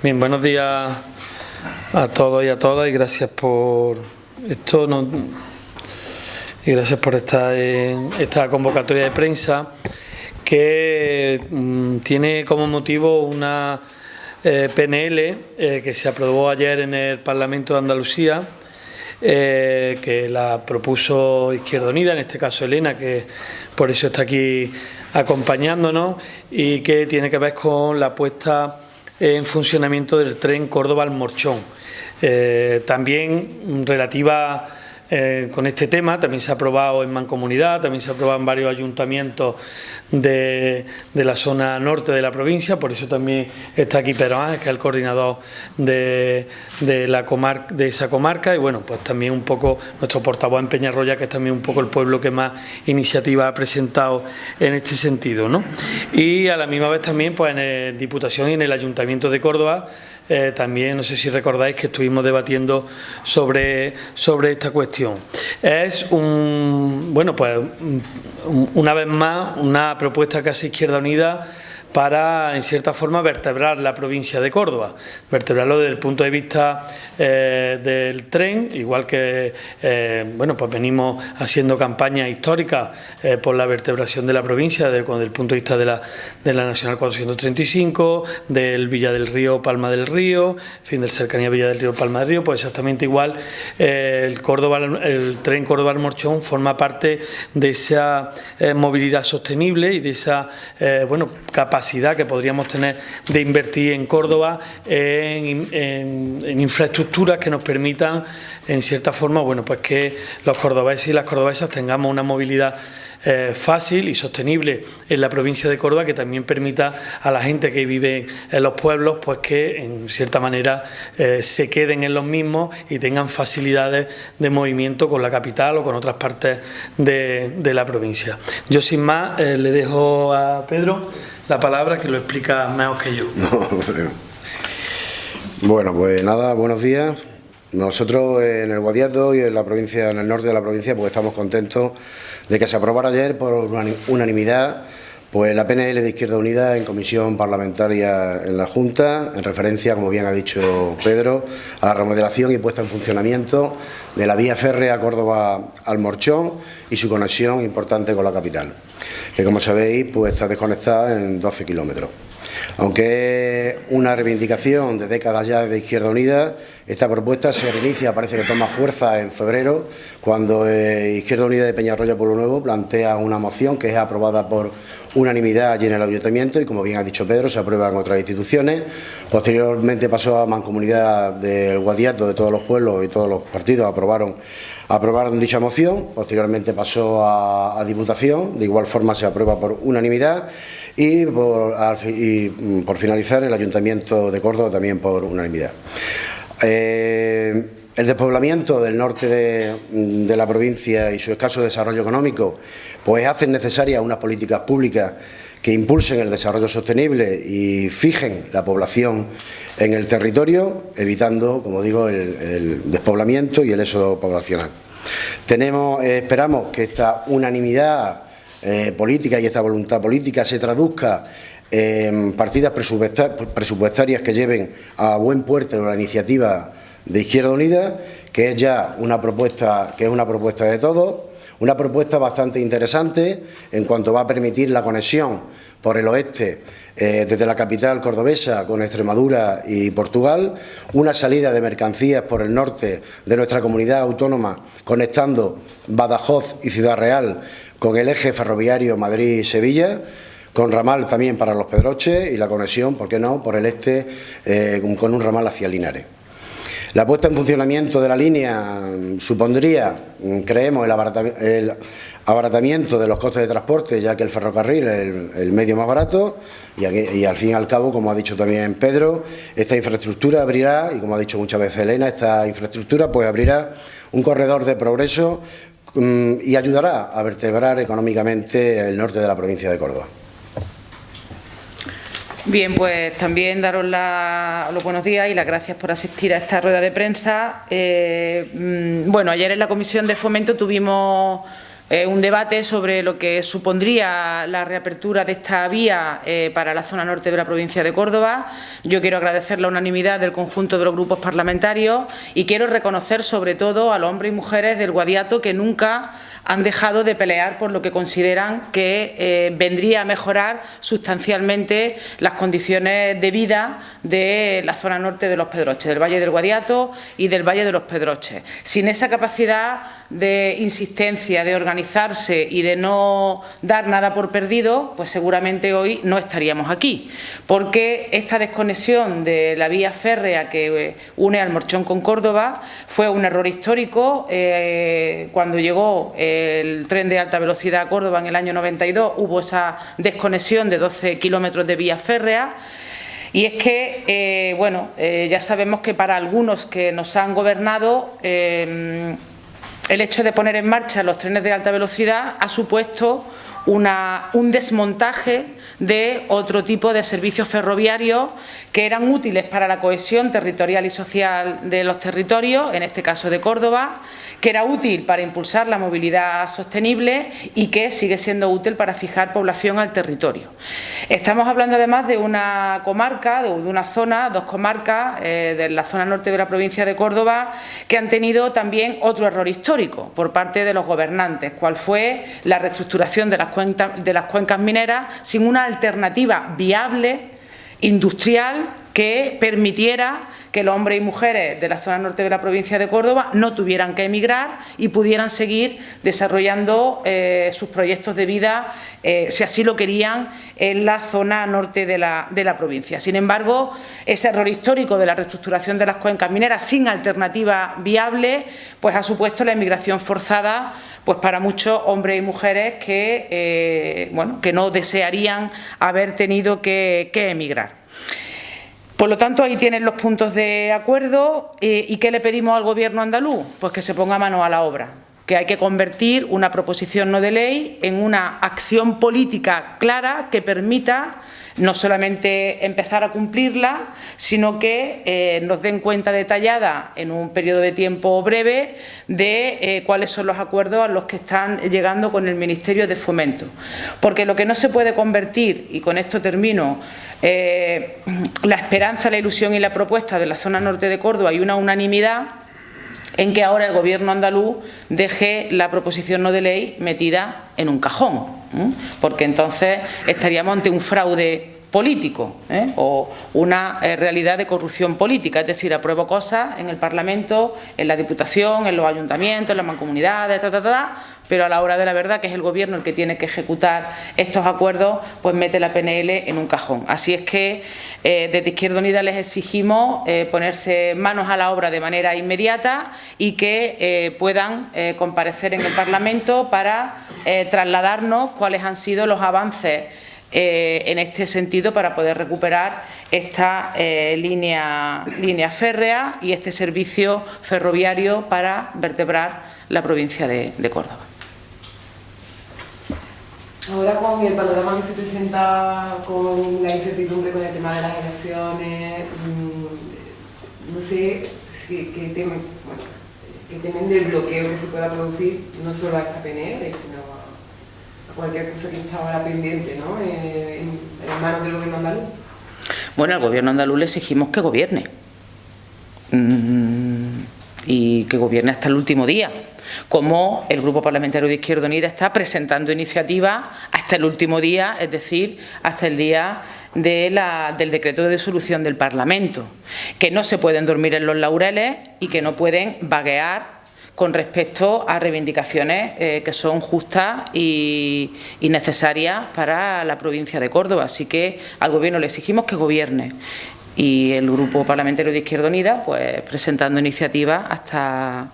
Bien, buenos días a todos y a todas y gracias por esto y gracias por estar en esta convocatoria de prensa que mm, tiene como motivo una eh, PNL eh, que se aprobó ayer en el Parlamento de Andalucía eh, que la propuso Izquierda Unida, en este caso Elena, que por eso está aquí acompañándonos y que tiene que ver con la puesta en funcionamiento del tren Córdoba-Almorchón. Eh, también relativa eh, con este tema, también se ha aprobado en Mancomunidad, también se ha aprobado en varios ayuntamientos de, la zona norte de la provincia, por eso también está aquí Pedro Ángel, que es el coordinador de, la de esa comarca, y bueno, pues también un poco nuestro portavoz en Peñarroya, que es también un poco el pueblo que más iniciativa ha presentado en este sentido. ¿no? Y a la misma vez también pues en la Diputación y en el Ayuntamiento de Córdoba eh, también, no sé si recordáis que estuvimos debatiendo sobre, sobre esta cuestión. Es un, bueno, pues una vez más, una propuesta hace Izquierda Unida para, en cierta forma, vertebrar la provincia de Córdoba, vertebrarlo desde el punto de vista eh, del tren, igual que, eh, bueno, pues venimos haciendo campañas históricas eh, por la vertebración de la provincia desde, el punto de vista de la, de la Nacional 435, del Villa del Río, Palma del Río, fin, del cercanía Villa del Río, Palma del Río, pues exactamente igual el, Córdoba, el tren Córdoba-Morchón forma parte de esa movilidad sostenible y de esa, bueno, capacidad que podríamos tener de invertir en Córdoba en, infraestructuras que nos permitan, en cierta forma, bueno, pues que los cordobeses y las cordobesas tengamos una movilidad eh, fácil y sostenible en la provincia de Córdoba que también permita a la gente que vive en los pueblos pues que en cierta manera eh, se queden en los mismos y tengan facilidades de movimiento con la capital o con otras partes de, la provincia. Yo sin más eh, le dejo a Pedro la palabra que lo explica mejor que yo. bueno, pues nada, buenos días. Nosotros en el Guadiato y en la provincia, en el norte de la provincia, pues estamos contentos de que se aprobara ayer por unanimidad pues la PNL de Izquierda Unida en comisión parlamentaria en la Junta, en referencia, como bien ha dicho Pedro, a la remodelación y puesta en funcionamiento de la vía férrea Córdoba al Morchón y su conexión importante con la capital, que como sabéis pues está desconectada en 12 kilómetros. Aunque es una reivindicación de décadas ya de Izquierda Unida, esta propuesta se reinicia, parece que toma fuerza en febrero, cuando eh, Izquierda Unida de Peñarroya Pueblo Nuevo plantea una moción que es aprobada por unanimidad allí en el Ayuntamiento y, como bien ha dicho Pedro, se aprueba en otras instituciones. Posteriormente pasó a Mancomunidad del Guadiato, de todos los pueblos y todos los partidos aprobaron aprobaron dicha moción, posteriormente pasó a, Diputación, de igual forma se aprueba por unanimidad y por, mm, por finalizar el Ayuntamiento de Córdoba también por unanimidad. Eh, el despoblamiento del norte de, la provincia y su escaso desarrollo económico pues hacen necesarias unas políticas públicas que impulsen el desarrollo sostenible y fijen la población en el territorio, evitando, como digo, el, despoblamiento y el éxodo poblacional. Tenemos, eh, esperamos que esta unanimidad eh, política y esta voluntad política se traduzca en partidas presupuestarias que lleven a buen puerto la iniciativa de Izquierda Unida, que es ya una propuesta, que es una propuesta de todos, una propuesta bastante interesante en cuanto va a permitir la conexión por el oeste eh, desde la capital cordobesa con Extremadura y Portugal, una salida de mercancías por el norte de nuestra comunidad autónoma conectando Badajoz y Ciudad Real con el eje ferroviario Madrid-Sevilla, con ramal también para los Pedroches y la conexión, ¿por qué no?, por el este eh, con un ramal hacia Linares. La puesta en funcionamiento de la línea mm, supondría, mm, creemos, el abaratamiento de los costes de transporte, ya que el ferrocarril es el, medio más barato y, al fin y al cabo, como ha dicho también Pedro, esta infraestructura abrirá, y como ha dicho muchas veces Elena, esta infraestructura pues abrirá un corredor de progreso mm, y ayudará a vertebrar económicamente el norte de la provincia de Córdoba. Bien, pues también daros los buenos días y las gracias por asistir a esta rueda de prensa. Eh, mm, bueno, ayer en la Comisión de Fomento tuvimos eh, un debate sobre lo que supondría la reapertura de esta vía eh, para la zona norte de la provincia de Córdoba. Yo quiero agradecer la unanimidad del conjunto de los grupos parlamentarios y quiero reconocer sobre todo a los hombres y mujeres del Guadiato que nunca han dejado de pelear por lo que consideran que eh, vendría a mejorar sustancialmente las condiciones de vida de la zona norte de los Pedroches, del Valle del Guadiato y del Valle de los Pedroches. Sin esa capacidad de insistencia, de organizarse y de no dar nada por perdido, pues seguramente hoy no estaríamos aquí, porque esta desconexión de la vía férrea que eh, une al Morchón con Córdoba fue un error histórico eh, cuando llegó el tren de alta velocidad a Córdoba en el año 92 hubo esa desconexión de 12 kilómetros de vía férrea. Y es que, eh, bueno, eh, ya sabemos que para algunos que nos han gobernado eh, el hecho de poner en marcha los trenes de alta velocidad ha supuesto un desmontaje de otro tipo de servicios ferroviarios que eran útiles para la cohesión territorial y social de los territorios, en este caso de Córdoba, que era útil para impulsar la movilidad sostenible y que sigue siendo útil para fijar población al territorio. Estamos hablando además de una comarca, de una zona, dos comarcas eh, de la zona norte de la provincia de Córdoba que han tenido también otro error histórico por parte de los gobernantes, cual fue la reestructuración de las, de las cuencas mineras sin una alternativa viable, industrial, que permitiera que los hombres y mujeres de la zona norte de la provincia de Córdoba no tuvieran que emigrar y pudieran seguir desarrollando eh, sus proyectos de vida, eh, si así lo querían, en la zona norte de la, de la provincia. Sin embargo, ese error histórico de la reestructuración de las cuencas mineras sin alternativa viable, pues ha supuesto la emigración forzada pues para muchos hombres y mujeres que, eh, bueno, que no desearían haber tenido que, que emigrar. Por lo tanto, ahí tienen los puntos de acuerdo. Eh, ¿Y qué le pedimos al Gobierno andaluz? Pues que se ponga mano a la obra, que hay que convertir una proposición no de ley en una acción política clara que permita no solamente empezar a cumplirla, sino que eh, nos den cuenta detallada en un periodo de tiempo breve de eh, cuáles son los acuerdos a los que están llegando con el Ministerio de Fomento. Porque lo que no se puede convertir, y con esto termino, eh, la esperanza, la ilusión y la propuesta de la zona norte de Córdoba y una unanimidad en que ahora el Gobierno andaluz deje la proposición no de ley metida en un cajón, porque entonces estaríamos ante un fraude político ¿eh? o una eh, realidad de corrupción política, es decir, apruebo cosas en el Parlamento, en la Diputación, en los ayuntamientos, en las mancomunidades, pero a la hora de la verdad, que es el Gobierno el que tiene que ejecutar estos acuerdos, pues mete la PNL en un cajón. Así es que eh, desde Izquierda Unida les exigimos ponerse manos a la obra de manera inmediata y que puedan comparecer en el Parlamento para trasladarnos cuáles han sido los avances eh, en este sentido para poder recuperar esta eh, línea férrea y este servicio ferroviario para vertebrar la provincia de, Córdoba. Ahora con el panorama que se presenta con la incertidumbre con el tema de las elecciones, mm, no sé qué temen, temen del bloqueo que se pueda producir, no solo a esta PNL, sino cualquier cosa que está ahora pendiente, ¿no? Eh, en, manos del gobierno andaluz. Bueno, al gobierno andaluz le exigimos que gobierne. Mm, y que gobierne hasta el último día, como el Grupo Parlamentario de Izquierda Unida está presentando iniciativas hasta el último día, es decir, hasta el día del decreto de disolución del Parlamento, que no se pueden dormir en los laureles y que no pueden vaguear con respecto a reivindicaciones eh, que son justas y, necesarias para la provincia de Córdoba. Así que al Gobierno le exigimos que gobierne y el Grupo Parlamentario de Izquierda Unida pues presentando iniciativas hasta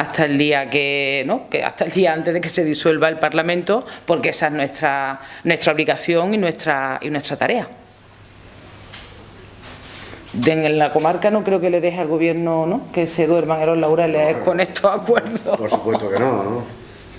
hasta el día que, ¿no? hasta el día antes de que se disuelva el Parlamento, porque esa es nuestra nuestra obligación y nuestra y nuestra tarea en la comarca no creo que le deje al gobierno ¿no? que se duerman en los laureles con estos acuerdos. Por supuesto que no, ¿no?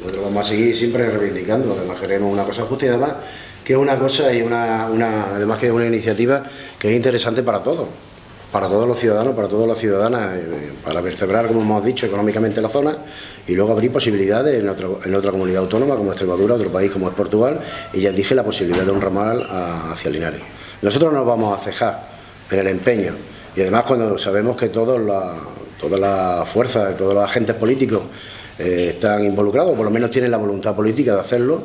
Nosotros vamos a seguir siempre reivindicando, además queremos una cosa justa y además que es una cosa y una, una, además que es una iniciativa que es interesante para todos. Para todos los ciudadanos, para todas las ciudadanas, eh, para vertebrar, como hemos dicho, económicamente la zona y luego abrir posibilidades en, en otra comunidad autónoma como Extremadura, otro país como es Portugal y ya dije la posibilidad de un ramal hacia Linares. Nosotros no nos vamos a cejar en el empeño y además cuando sabemos que todas las fuerzas, todos los agentes políticos eh, están involucrados, por lo menos tienen la voluntad política de hacerlo,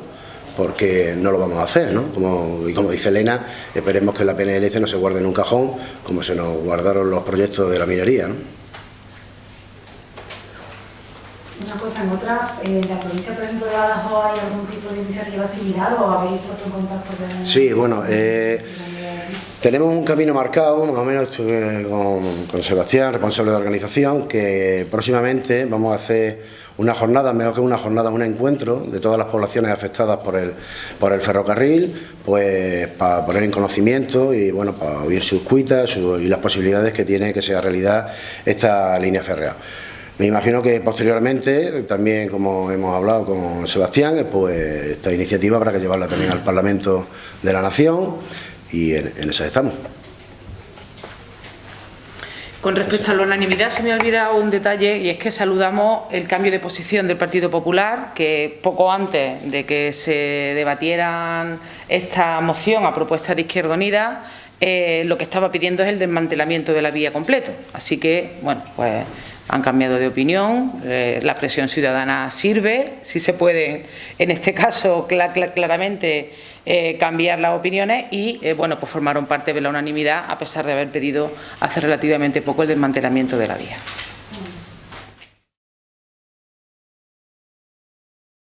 porque no lo vamos a hacer, ¿no? Como, y como dice Elena, esperemos que la PNLC no se guarde en un cajón, como se nos guardaron los proyectos de la minería, ¿no? Una cosa, en otra, en la provincia, por ejemplo, de Badajoz, ¿hay algún tipo de iniciativa similar o habéis puesto en contacto con...? Sí, bueno, eh, tenemos un camino marcado, más o menos con, con Sebastián, responsable de organización, que próximamente vamos a hacer una jornada, mejor que una jornada, un encuentro de todas las poblaciones afectadas por el, por el ferrocarril, pues para poner en conocimiento y bueno, para oír sus cuitas y las posibilidades que tiene que sea realidad esta línea férrea. Me imagino que posteriormente, también como hemos hablado con Sebastián, pues esta iniciativa habrá que llevarla también al Parlamento de la Nación y en, en eso estamos. Con respecto a la unanimidad se me ha olvidado un detalle y es que saludamos el cambio de posición del Partido Popular que poco antes de que se debatieran esta moción a propuesta de Izquierda Unida eh, lo que estaba pidiendo es el desmantelamiento de la vía completo. Así que, bueno, pues han cambiado de opinión, eh, la presión ciudadana sirve, si se puede, en este caso claramente eh, cambiar las opiniones y eh, bueno, pues formaron parte de la unanimidad a pesar de haber pedido hace relativamente poco el desmantelamiento de la vía.